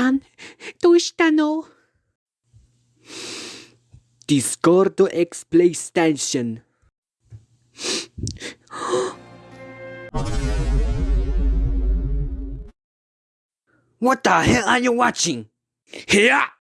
さん、どうしたの Discordo X PlayStation. What the hell are you watching? Here!